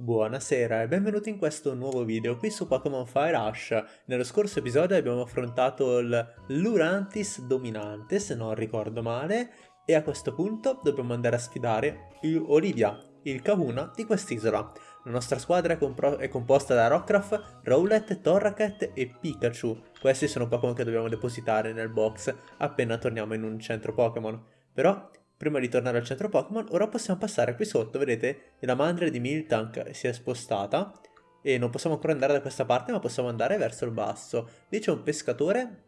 Buonasera e benvenuti in questo nuovo video qui su Pokémon Fire Rush. Nello scorso episodio abbiamo affrontato il Lurantis dominante, se non ricordo male, e a questo punto dobbiamo andare a sfidare Olivia, il Kahuna di quest'isola. La nostra squadra è, è, composta da Rockruff, Rowlet, Torracat e Pikachu. Questi sono Pokémon che dobbiamo depositare nel box appena torniamo in un centro Pokémon. Però Prima di tornare al centro Pokémon, ora possiamo passare qui sotto, vedete? La mandria di Miltank si è spostata e non possiamo ancora andare da questa parte, ma possiamo andare verso il basso. Lì c'è un pescatore,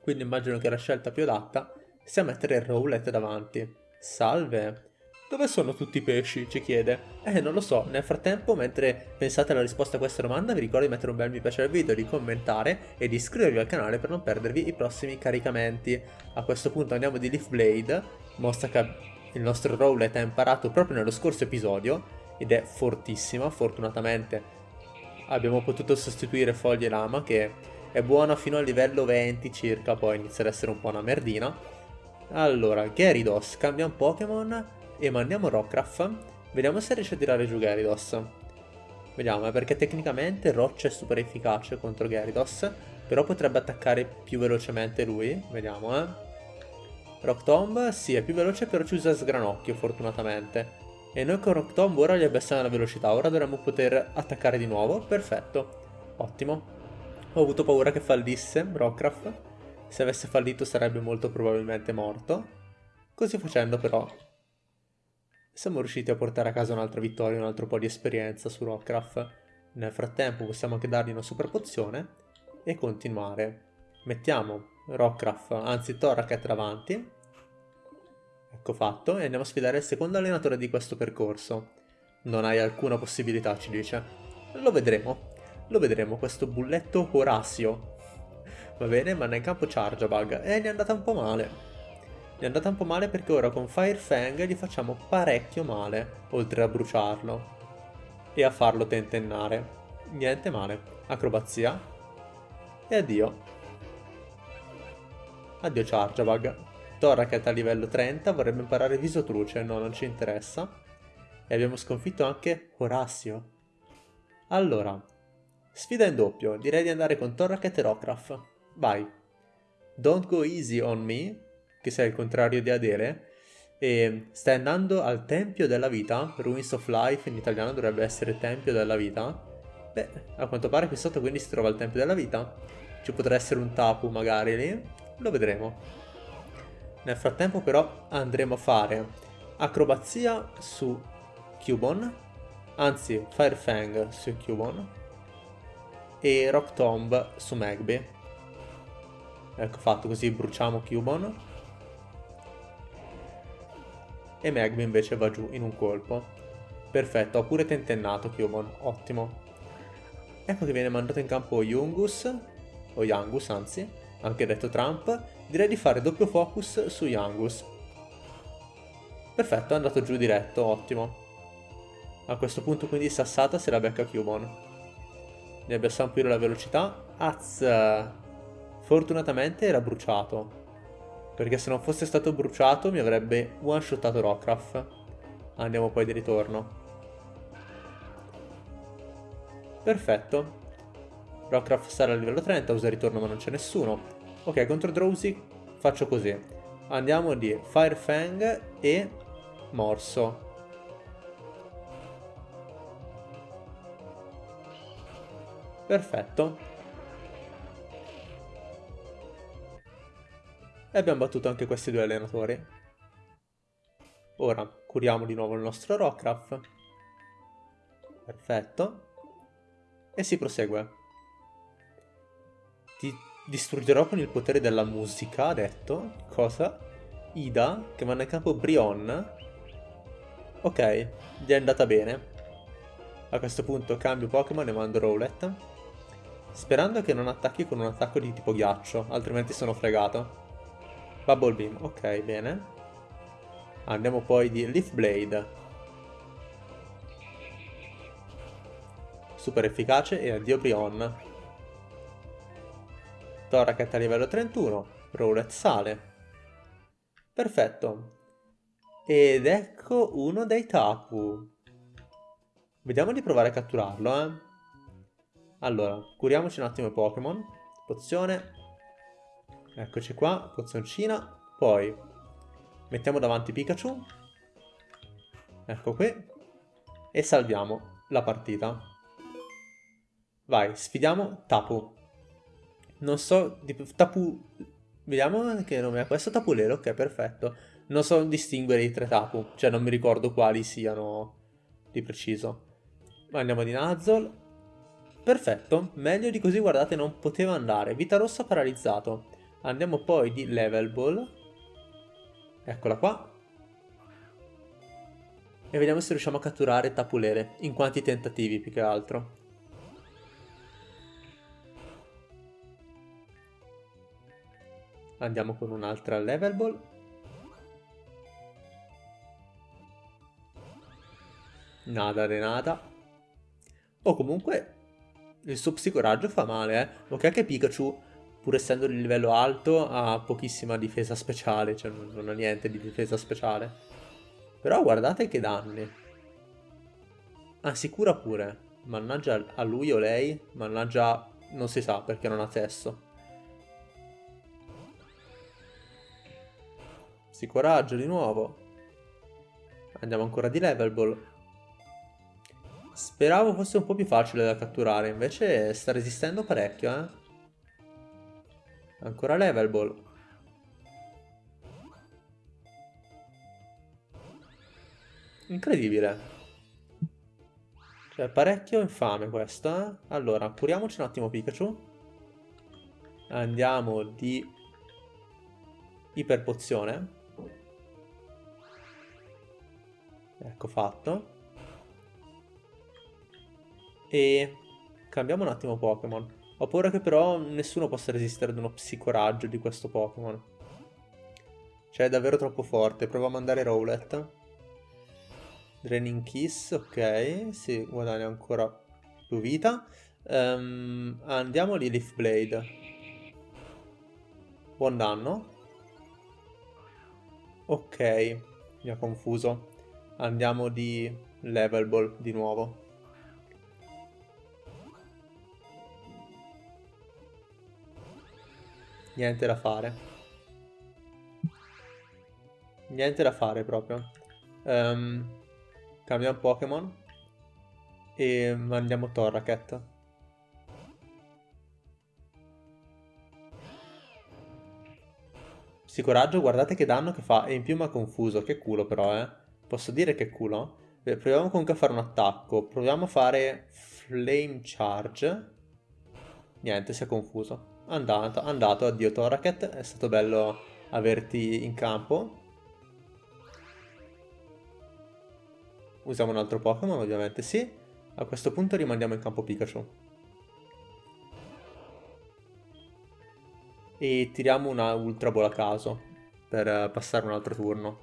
quindi immagino che la scelta più adatta sia mettere il Rowlet davanti. Salve! Dove sono tutti i pesci? ci chiede. Eh, non lo so. Nel frattempo, mentre pensate alla risposta a questa domanda, vi ricordo di mettere un bel mi piace al video, di commentare e di iscrivervi al canale per non perdervi i prossimi caricamenti. A questo punto andiamo di Leaf Blade mostra che il nostro Rowlet ha imparato proprio nello scorso episodio ed è fortissima, fortunatamente abbiamo potuto sostituire Foglie Lama che è buona fino al livello 20 circa, poi inizia ad essere un po' una merdina. Allora, Gyarados cambia un Pokémon e mandiamo Rockruff, vediamo se riesce a tirare giù Gyarados. Vediamo, eh, perché tecnicamente Roccia è super efficace contro Gyarados, però potrebbe attaccare più velocemente lui, vediamo eh. Rock Tomb, sì, è più veloce però ci usa sgranocchio fortunatamente. E noi con Rock Tomb ora gli abbassiamo la velocità, ora dovremmo poter attaccare di nuovo, perfetto, ottimo. Ho avuto paura che fallisse Rockcraft, se avesse fallito sarebbe molto probabilmente morto. Così facendo però siamo riusciti a portare a casa un'altra vittoria, un altro po' di esperienza su Rockcraft. Nel frattempo possiamo anche dargli una super pozione e continuare. Mettiamo Rockcraft, anzi Toracat davanti. Ecco fatto, e andiamo a sfidare il secondo allenatore di questo percorso. Non hai alcuna possibilità, ci dice. Lo vedremo. Lo vedremo, questo bulletto Horacio. Va bene, ma nel campo Charjabug. E gli è andata un po' male. Gli è andata un po' male perché ora con Fire Fang gli facciamo parecchio male, oltre a bruciarlo. E a farlo tentennare. Niente male. Acrobazia. E addio. Addio Charjabug. Torracat a livello 30 vorrebbe imparare Visotruce, no, non ci interessa. E abbiamo sconfitto anche Horacio. Allora, sfida in doppio, direi di andare con Torracat e Rockruff. Vai. Don't go easy on me, che sei il contrario di Adele, e stai andando al Tempio della Vita, Ruins of Life in italiano dovrebbe essere Tempio della Vita. Beh, a quanto pare qui sotto quindi si trova il Tempio della Vita. Ci potrà essere un tapu magari lì. Lo vedremo. Nel frattempo però andremo a fare acrobazia su Cubon, anzi Firefang su Cubon e Rock Tomb su Magby. Ecco fatto così bruciamo Cubon e Magby invece va giù in un colpo. Perfetto, ho pure tentennato Cubon, ottimo. Ecco che viene mandato in campo Yungus, o Yangus anzi, anche detto Trump, direi di fare doppio focus su Yangus. Perfetto, è andato giù diretto, ottimo. A questo punto quindi Sassata se la becca Cubon. Ne abbassiamo pure la velocità. Az! Fortunatamente era bruciato. Perché se non fosse stato bruciato mi avrebbe one-shottato Rockruff. Andiamo poi di ritorno. Perfetto. Rockruff sarà a livello 30, usa ritorno ma non c'è nessuno. Ok, contro Drowsy faccio così. Andiamo di Fire Fang e Morso. Perfetto. E abbiamo battuto anche questi due allenatori. Ora curiamo di nuovo il nostro Rockruff. Perfetto. E si prosegue. Ti distruggerò con il potere della musica, ha detto. Cosa? Ida, che manda in campo Brion. Ok, gli è andata bene. A questo punto cambio Pokémon e mando Rowlet. Sperando che non attacchi con un attacco di tipo ghiaccio, altrimenti sono fregato. Bubble Beam, ok, bene. Andiamo poi di Leaf Blade. Super efficace e addio Brion. Toracat a livello 31, Rowlet sale. Perfetto. Ed ecco uno dei Tapu. Vediamo di provare a catturarlo, eh. Allora, curiamoci un attimo i Pokémon. Pozione. Eccoci qua, pozioncina. Poi mettiamo davanti Pikachu. Ecco qui. E salviamo la partita. Vai, sfidiamo Tapu. Non so, di, Tapu... Vediamo che nome è questo, Tapulero, ok, perfetto. Non so distinguere i tre Tapu, cioè non mi ricordo quali siano di preciso. Andiamo di Nuzzle. Perfetto, meglio di così, guardate, non poteva andare. Vita rossa paralizzato. Andiamo poi di Level Ball. Eccola qua. E vediamo se riusciamo a catturare Tapulere, in quanti tentativi più che altro. Andiamo con un'altra Level Ball. Nada de nada. O comunque il suo psicoraggio fa male, eh. Ok che Pikachu, pur essendo di livello alto, ha pochissima difesa speciale, cioè non ha niente di difesa speciale. Però guardate che danni. Ah, pure. Mannaggia a lui o lei, mannaggia non si sa perché non ha testo. Psicoraggio di nuovo. Andiamo ancora di level ball. Speravo fosse un po' più facile da catturare, invece sta resistendo parecchio, eh. Ancora level ball. Incredibile. Cioè, parecchio infame questo, eh. Allora, curiamoci un attimo Pikachu. Andiamo di iperpozione. Ecco fatto. E cambiamo un attimo Pokémon. Ho paura che però nessuno possa resistere ad uno psicoraggio di questo Pokémon. Cioè è davvero troppo forte. Proviamo a mandare Rowlet. Draining Kiss, ok. Si guadagna ancora più vita. Um, andiamo di Leaf Blade. Buon danno. Ok, mi ha confuso. Andiamo di level ball di nuovo. Niente da fare. Niente da fare proprio. Um, cambiamo Pokémon. E mandiamo Torracat. Sì, coraggio, guardate che danno che fa. E in più mi ha confuso. Che culo però, eh. Posso dire che culo? Beh, proviamo comunque a fare un attacco. Proviamo a fare Flame Charge. Niente, si è confuso. Andato, andato, addio Toraket. È stato bello averti in campo. Usiamo un altro Pokémon, ovviamente sì. A questo punto rimandiamo in campo Pikachu. e tiriamo una Ultra Ball a caso per eh, passare un altro turno.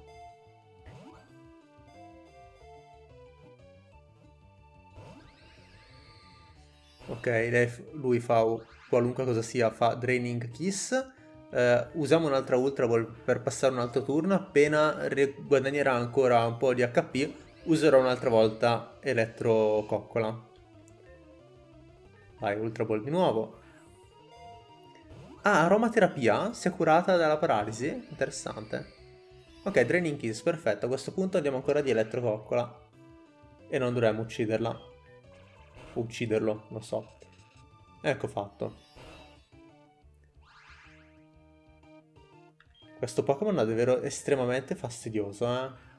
Ok, lui fa qualunque cosa sia, fa Draining Kiss. Uh, usiamo un'altra Ultra Ball per passare un altro turno. Appena guadagnerà ancora un po' di HP, userò un'altra volta Elettro Coccola. Vai, Ultra Ball di nuovo. Ah, aromaterapia? Si è curata dalla paralisi? Interessante. Ok, Draining Kiss, perfetto. A questo punto andiamo ancora di Elettrococcola. E non dovremmo ucciderla. Ucciderlo, lo so. Ecco fatto. Questo Pokémon è davvero estremamente fastidioso, eh.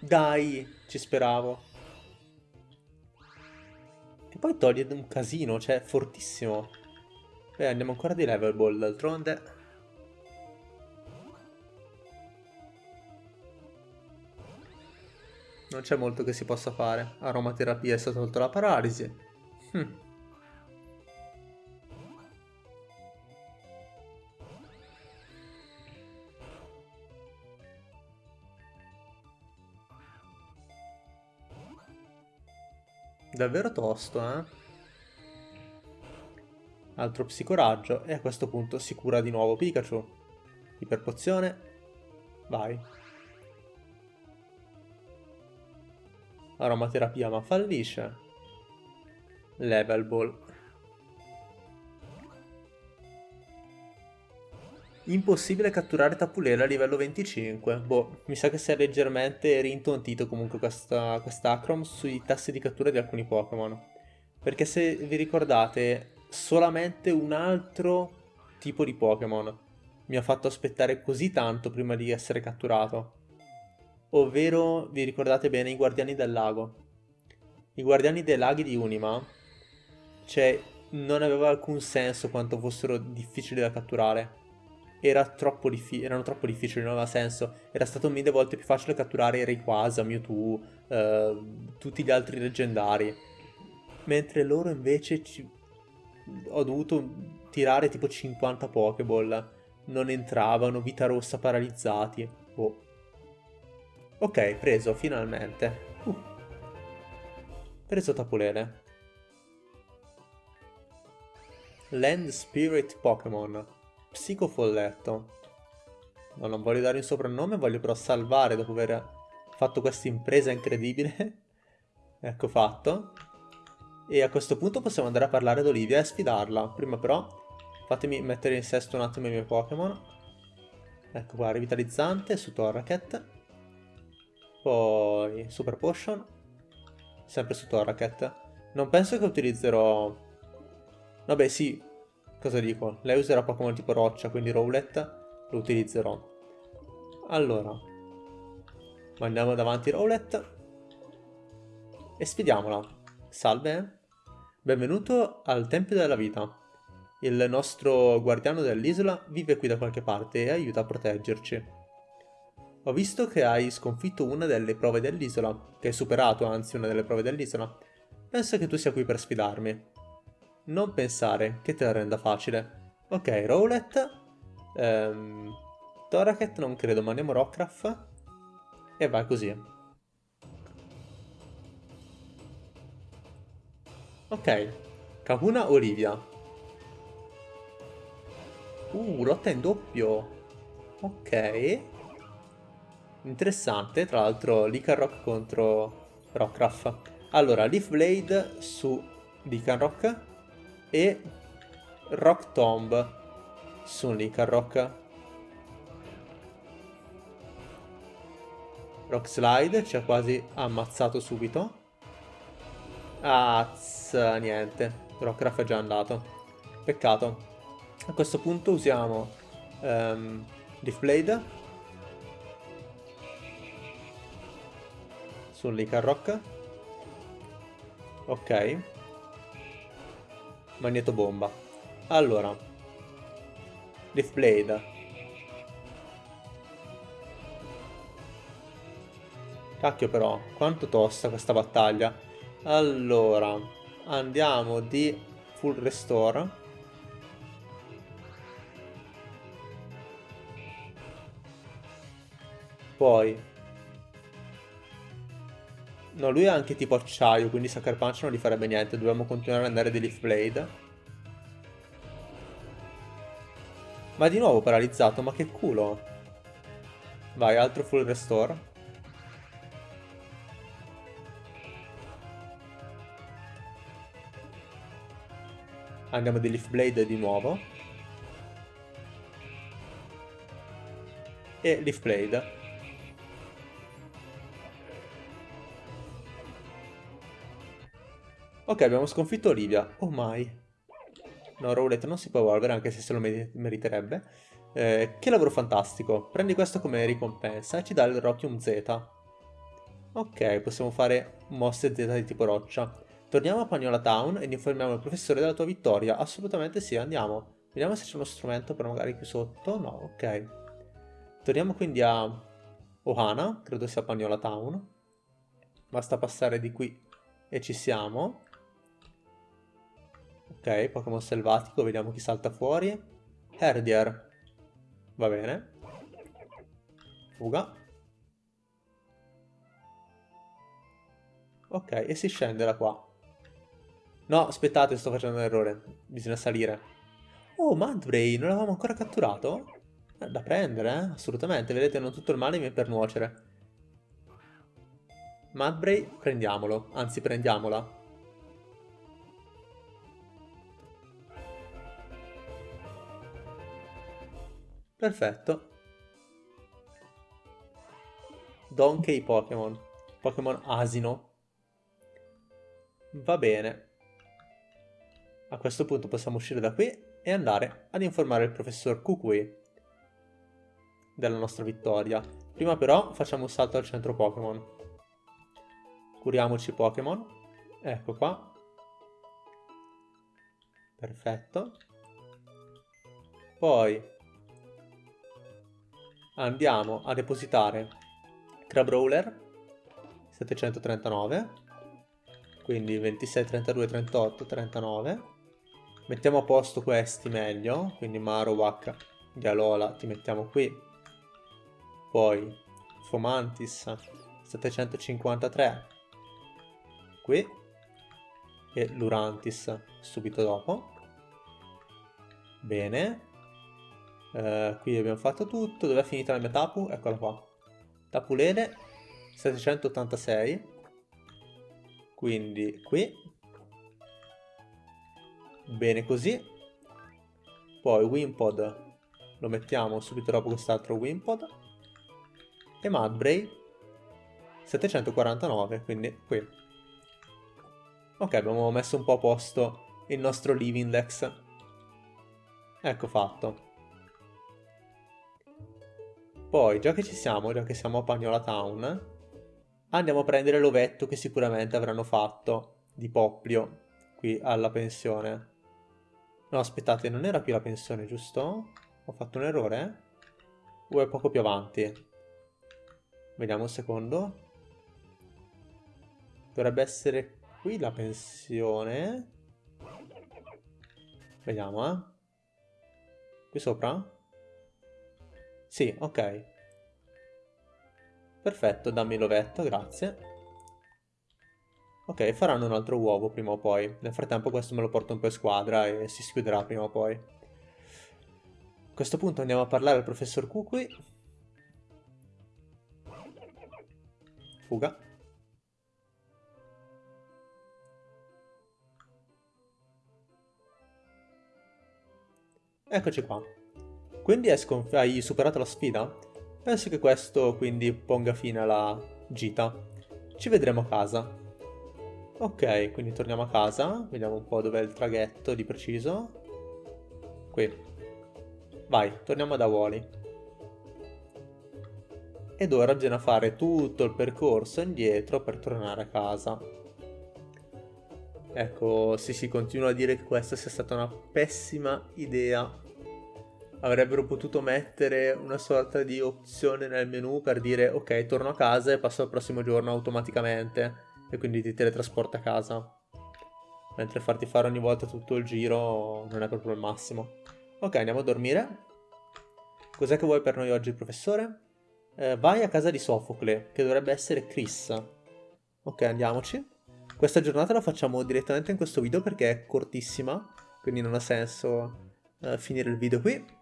Dai, ci speravo poi toglie un casino, cioè fortissimo. Beh, andiamo ancora di level ball d'altronde. Non c'è molto che si possa fare. Aromaterapia è stata tolta la paralisi. Hm. Davvero tosto, eh? Altro psicoraggio e a questo punto si cura di nuovo Pikachu. Iperpozione. Vai. Aromaterapia ma fallisce. Level ball. Impossibile catturare Tapulera a livello 25. Boh, mi sa che si è leggermente rintontito comunque questa, quest'Acrom sui tassi di cattura di alcuni Pokémon. Perché se vi ricordate, solamente un altro tipo di Pokémon mi ha fatto aspettare così tanto prima di essere catturato. Ovvero, vi ricordate bene, i Guardiani del Lago. I Guardiani dei Laghi di Unima, cioè, non aveva alcun senso quanto fossero difficili da catturare era troppo erano troppo difficili, non aveva senso. Era stato mille volte più facile catturare Rayquaza, Mewtwo, eh, tutti gli altri leggendari. Mentre loro invece ci... ho dovuto tirare tipo 50 Pokéball. Non entravano, vita rossa paralizzati. Boh. Ok, preso, finalmente. Uh. Preso Tapulele. Land Spirit Pokémon. Psicofolletto. No, non voglio dare un soprannome, voglio però salvare dopo aver fatto questa impresa incredibile. ecco fatto. E a questo punto possiamo andare a parlare ad Olivia e sfidarla. Prima però fatemi mettere in sesto un attimo i miei Pokémon. Ecco qua, revitalizzante su Torracat. Poi Super Potion. Sempre su Torracat. Non penso che utilizzerò... Vabbè sì, Cosa dico? Lei userà Pokémon tipo roccia, quindi Rowlet lo utilizzerò. Allora, mandiamo davanti Rowlet e sfidiamola. Salve, benvenuto al Tempio della Vita. Il nostro guardiano dell'isola vive qui da qualche parte e aiuta a proteggerci. Ho visto che hai sconfitto una delle prove dell'isola, che hai superato anzi una delle prove dell'isola. Penso che tu sia qui per sfidarmi. Non pensare che te la renda facile. Ok, Rowlet. Ehm, Toraket non credo, ma andiamo Rockruff. E vai così. Ok. Kahuna Olivia. Uh, lotta in doppio. Ok. Interessante, tra l'altro Licarock contro Rockruff. Allora, Leaf Blade su Licarock e Rock Tomb su Rock. Rock Slide ci ha quasi ammazzato subito. Az, niente. Rockcraft è già andato. Peccato. A questo punto usiamo um, Leaf Blade su Rock. Ok. Magneto bomba. Allora. Leaf Blade. Cacchio però, quanto tosta questa battaglia. Allora, andiamo di full restore. Poi. No, lui è anche tipo acciaio, quindi Sucker Punch non gli farebbe niente. Dobbiamo continuare ad andare di Leaf Blade. Ma di nuovo paralizzato, ma che culo. Vai, altro full restore. Andiamo di Leaf Blade di nuovo. E Leaf Blade. Ok, abbiamo sconfitto Olivia. Oh my. No, Rowlet non si può evolvere anche se se lo meriterebbe. Eh, che lavoro fantastico. Prendi questo come ricompensa e ci dà il Rockium Z. Ok, possiamo fare mosse Z di tipo roccia. Torniamo a Pagnola Town ed informiamo il professore della tua vittoria. Assolutamente sì, andiamo. Vediamo se c'è uno strumento per magari qui sotto. No, ok. Torniamo quindi a Ohana, credo sia Pagnola Town. Basta passare di qui e ci siamo. Ok, Pokémon selvatico, vediamo chi salta fuori. Herdier. Va bene. Fuga. Ok, e si scende da qua. No, aspettate, sto facendo un errore. Bisogna salire. Oh, Mudbray, non l'avevamo ancora catturato? Da prendere, eh? Assolutamente. Vedete, non tutto il male mi è per nuocere. Mudbray, prendiamolo. Anzi, prendiamola. Perfetto. Donkey Pokémon. Pokémon asino. Va bene. A questo punto possiamo uscire da qui e andare ad informare il professor Kukui della nostra vittoria. Prima però facciamo un salto al centro Pokémon. Curiamoci Pokémon. Ecco qua. Perfetto. Poi andiamo a depositare Crabrawler 739 quindi 26, 32, 38, 39 mettiamo a posto questi meglio quindi Marowak, Dialola ti mettiamo qui. Poi Fomantis 753 qui. E Lurantis subito dopo. Bene Uh, qui abbiamo fatto tutto. Dove è finita la mia Tapu? Eccola qua. Tapulele 786. Quindi qui. Bene così. Poi Wimpod lo mettiamo subito dopo quest'altro Wimpod. E Mudbray 749, quindi qui. Ok, abbiamo messo un po' a posto il nostro Livindex. Ecco fatto. Poi, già che ci siamo, già che siamo a Pagnola Town, andiamo a prendere l'ovetto che sicuramente avranno fatto di Poplio qui alla pensione. No, aspettate, non era qui la pensione, giusto? Ho fatto un errore? O è poco più avanti? Vediamo un secondo. Dovrebbe essere qui la pensione. Vediamo, eh. Qui sopra? Sì, ok. Perfetto, dammi l'ovetto, grazie. Ok, faranno un altro uovo prima o poi. Nel frattempo questo me lo porto un po' in squadra e si schiuderà prima o poi. A questo punto andiamo a parlare al professor Kukui. Fuga. Eccoci qua. Quindi hai superato la sfida? Penso che questo quindi ponga fine alla gita. Ci vedremo a casa. Ok, quindi torniamo a casa. Vediamo un po' dov'è il traghetto di preciso. Qui. Vai, torniamo da Wally. Ed ora bisogna fare tutto il percorso indietro per tornare a casa. Ecco, sì sì, continuo a dire che questa sia stata una pessima idea avrebbero potuto mettere una sorta di opzione nel menu per dire ok torno a casa e passo al prossimo giorno automaticamente. E quindi ti teletrasporta a casa. Mentre farti fare ogni volta tutto il giro non è proprio il massimo. Ok andiamo a dormire. Cos'è che vuoi per noi oggi professore? Eh, vai a casa di Sofocle che dovrebbe essere Chris. Ok andiamoci. Questa giornata la facciamo direttamente in questo video perché è cortissima quindi non ha senso uh, finire il video qui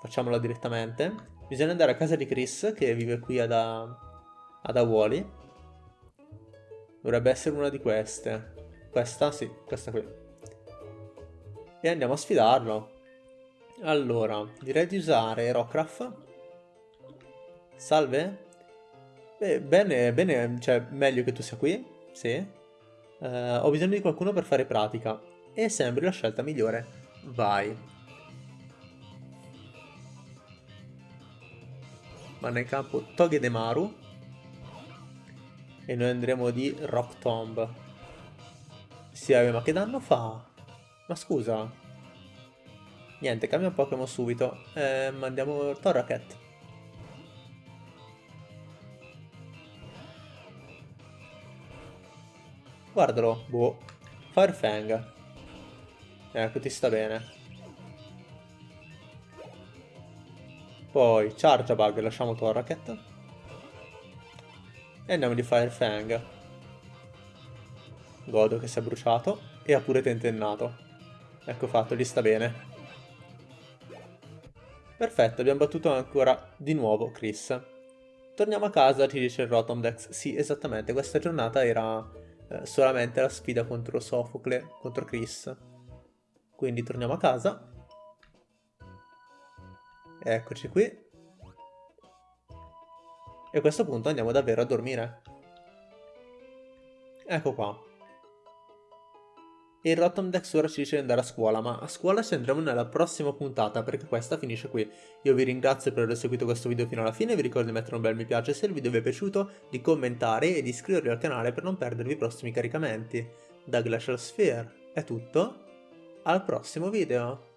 Facciamola direttamente. Bisogna andare a casa di Chris, che vive qui ad, ad Awoli. Dovrebbe essere una di queste. Questa? Sì, questa qui. E andiamo a sfidarlo. Allora, direi di usare Rockruff. Salve? Beh, bene, bene, cioè meglio che tu sia qui, sì. Uh, ho bisogno di qualcuno per fare pratica. E sembri la scelta migliore. Vai. Vanno in campo Togedemaru e noi andremo di Rock Tomb. Sì, ma che danno fa? Ma scusa. Niente, cambia Pokémon subito. Eh, mandiamo Torracat. Guardalo, boh. Firefang. Ecco, ti sta bene. Poi Charge Bug, lasciamo Torraket. E andiamo di Fire Fang. Godo che si è bruciato e ha pure tentennato. Ecco fatto, gli sta bene. Perfetto, abbiamo battuto ancora di nuovo Chris. Torniamo a casa, ci dice il Rotomdex. Sì, esattamente, questa giornata era eh, solamente la sfida contro Sofocle, contro Chris. Quindi torniamo a casa. Eccoci qui. E a questo punto andiamo davvero a dormire. Ecco qua. Il Rotom Dex ora ci dice di andare a scuola, ma a scuola ci andremo nella prossima puntata perché questa finisce qui. Io vi ringrazio per aver seguito questo video fino alla fine, vi ricordo di mettere un bel mi piace se il video vi è piaciuto, di commentare e di iscrivervi al canale per non perdervi i prossimi caricamenti. Da Glacial Sphere è tutto, al prossimo video!